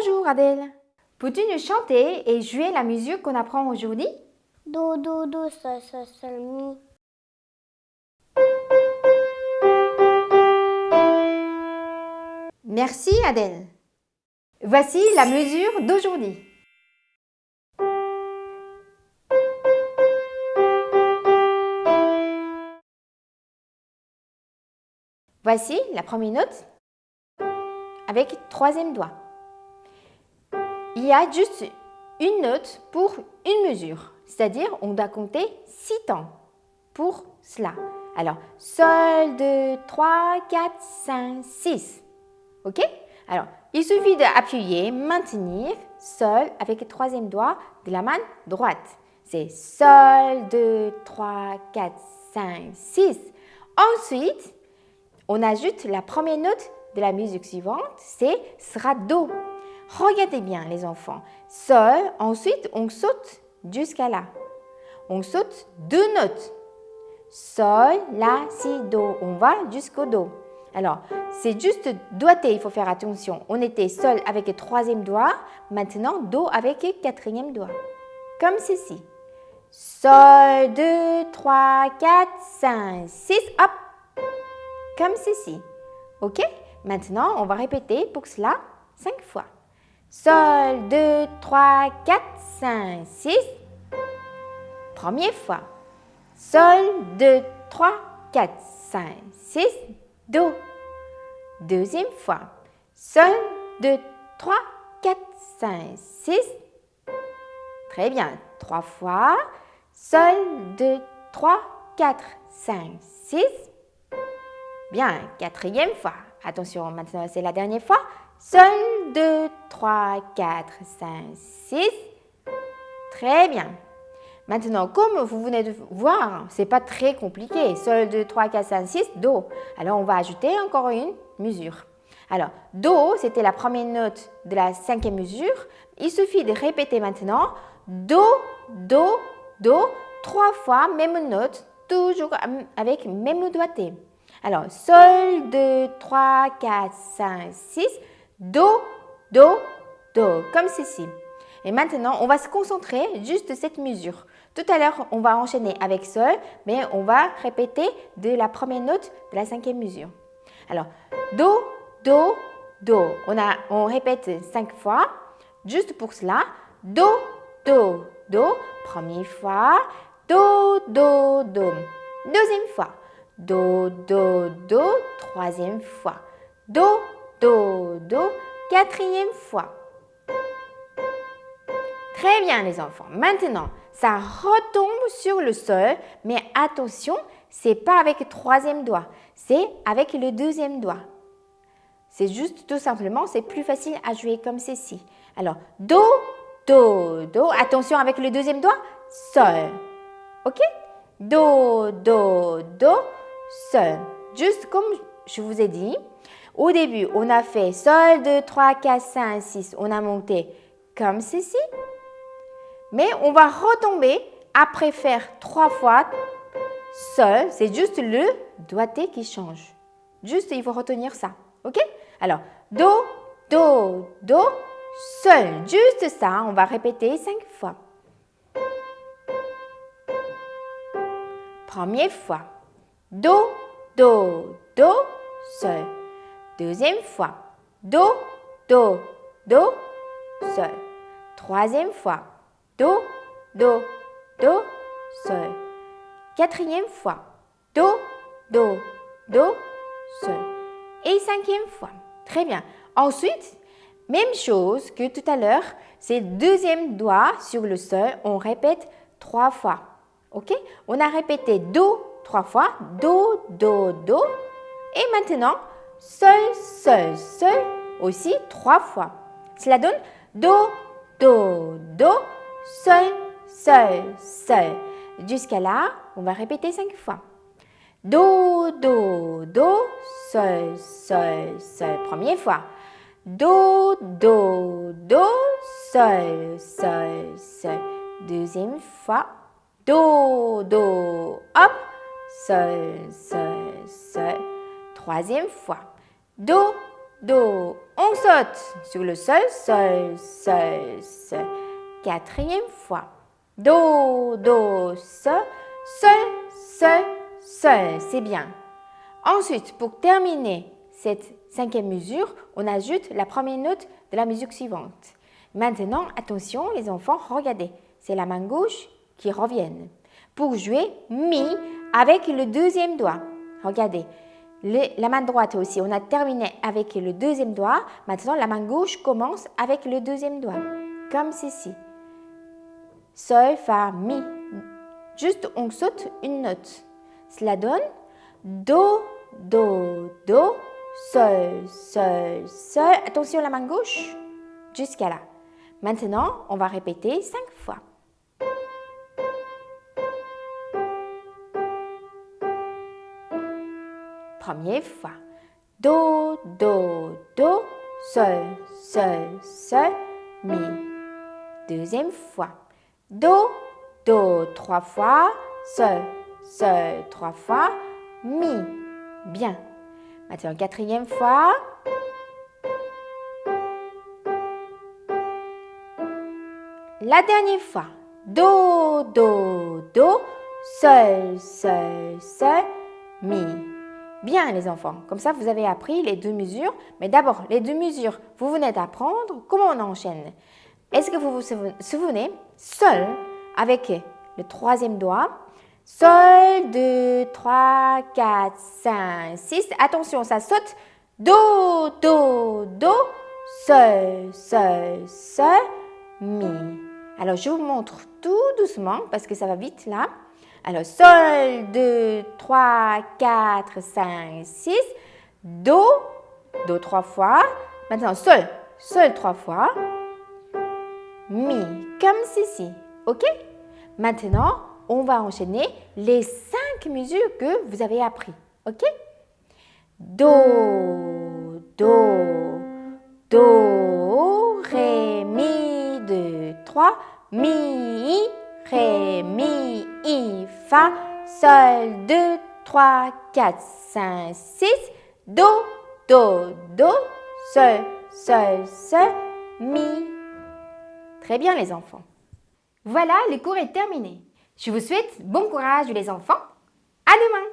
Bonjour Adèle. Peux-tu nous chanter et jouer la musique qu'on apprend aujourd'hui? Do, do, do, sol, sol, sol, mi. Merci Adèle. Voici la mesure d'aujourd'hui. Voici la première note avec troisième doigt. Il y a juste une note pour une mesure, c'est-à-dire on doit compter six temps pour cela. Alors, sol, 2, 3, 4, 5, 6. OK? Alors, il suffit d'appuyer, maintenir, sol avec le troisième doigt de la main droite. C'est sol, 2, 3, 4, 5, 6. Ensuite, on ajoute la première note de la musique suivante, c'est sera Do. Regardez bien les enfants. Sol, ensuite on saute jusqu'à là. On saute deux notes. Sol, La, Si, Do. On va jusqu'au Do. Alors, c'est juste doigté, il faut faire attention. On était Sol avec le troisième doigt, maintenant Do avec le quatrième doigt. Comme ceci. Sol, 2, 3, 4, 5, 6, hop Comme ceci. OK? Maintenant, on va répéter pour cela 5 fois. Sol, 2, 3, 4, 5, 6. Première fois. Sol, 2, 3, 4, 5, 6, Do. Deuxième fois. Sol, 2, 3, 4, 5, 6. Très bien. Trois fois. Sol, 2, 3, 4, 5, 6. Bien. Quatrième fois. Attention, maintenant c'est la dernière fois. Sol, 2, 3, 4, 5, 6. Très bien. Maintenant, comme vous venez de voir, ce n'est pas très compliqué. Sol, 2, 3, 4, 5, 6, Do. Alors, on va ajouter encore une mesure. Alors, Do, c'était la première note de la cinquième mesure. Il suffit de répéter maintenant Do, Do, Do, trois fois, même note, toujours avec même doigté. Alors, Sol, 2, 3, 4, 5, 6, Do, Do, Do, comme ceci. Et maintenant, on va se concentrer juste cette mesure. Tout à l'heure, on va enchaîner avec Sol, mais on va répéter de la première note de la cinquième mesure. Alors, Do, Do, Do. On, a, on répète cinq fois. Juste pour cela, Do, Do, Do. Première fois, Do, Do, Do. Deuxième fois, Do, Do, Do, troisième fois. Do, Do, Do, quatrième fois. Très bien les enfants. Maintenant, ça retombe sur le sol, mais attention, c'est pas avec le troisième doigt, c'est avec le deuxième doigt. C'est juste tout simplement, c'est plus facile à jouer comme ceci. Alors, Do, Do, Do. Attention avec le deuxième doigt, Sol. OK? Do, Do, Do, Sol. Juste comme je vous ai dit, au début, on a fait Sol, 2, 3, 4, 5, 6. On a monté comme ceci. Mais on va retomber après faire trois fois Sol. C'est juste le doigté qui change. Juste, il faut retenir ça. OK? Alors, Do, Do, Do, Sol. Juste ça, on va répéter cinq fois. Première fois. Do, Do, Do, Sol. Deuxième fois. Do, Do, Do, Sol. Troisième fois. Do, Do, Do, Sol. Quatrième fois. Do, Do, Do, Sol. Et cinquième fois. Très bien. Ensuite, même chose que tout à l'heure, c'est deuxième doigt sur le sol, on répète trois fois. OK? On a répété Do trois fois, Do, Do, Do. Et maintenant, Sol, Sol, Sol aussi trois fois. Cela donne Do, Do, Do, Sol, Sol, Sol. Jusqu'à là, on va répéter cinq fois. Do, Do, Do, Sol, Sol, Sol. Première fois. Do, Do, Do, Sol, Sol, Sol. Deuxième fois. Do, Do, hop, Sol, Sol, Sol. Troisième fois. Do, Do. On saute sur le sol, sol, sol, sol. Quatrième fois. Do, do, sol, sol, sol, sol. C'est bien. Ensuite, pour terminer cette cinquième mesure, on ajoute la première note de la musique suivante. Maintenant, attention les enfants, regardez, c'est la main gauche qui revient. Pour jouer mi avec le deuxième doigt. Regardez, la main droite aussi, on a terminé avec le deuxième doigt. Maintenant, la main gauche commence avec le deuxième doigt, comme ceci. Sol, fa, mi. Juste, on saute une note. Cela donne Do, Do, Do, Sol, Sol, Sol. Attention la main gauche, jusqu'à là. Maintenant, on va répéter cinq fois. Première fois. Do, Do, Do, Sol, Sol, Sol, Mi. Deuxième fois. Do, Do trois fois, Sol, Sol trois fois, Mi. Bien. Maintenant, quatrième fois. La dernière fois. Do, Do, Do, Sol, Sol, Sol, Mi. Bien les enfants, comme ça vous avez appris les deux mesures. Mais d'abord, les deux mesures, vous venez d'apprendre comment on enchaîne? Est-ce que vous vous souvenez Sol avec le troisième doigt. Sol, 2, 3, 4, 5, 6. Attention, ça saute. Do, Do, Do. Sol, Sol, Sol, Mi. Alors, je vous montre tout doucement parce que ça va vite là. Alors, Sol, 2, 3, 4, 5, 6. Do, Do trois fois. Maintenant, Sol, Sol trois fois. Mi, comme ceci. OK? Maintenant, on va enchaîner les cinq mesures que vous avez appris. OK? Do, Do, Do, Ré, Mi, 2, 3, Mi, Ré, Mi, I, Fa, Sol, 2, 3, 4, 5, 6, Do, Do, Do, Sol, Sol, Sol, Mi. Très bien les enfants. Voilà, le cours est terminé. Je vous souhaite bon courage les enfants. À demain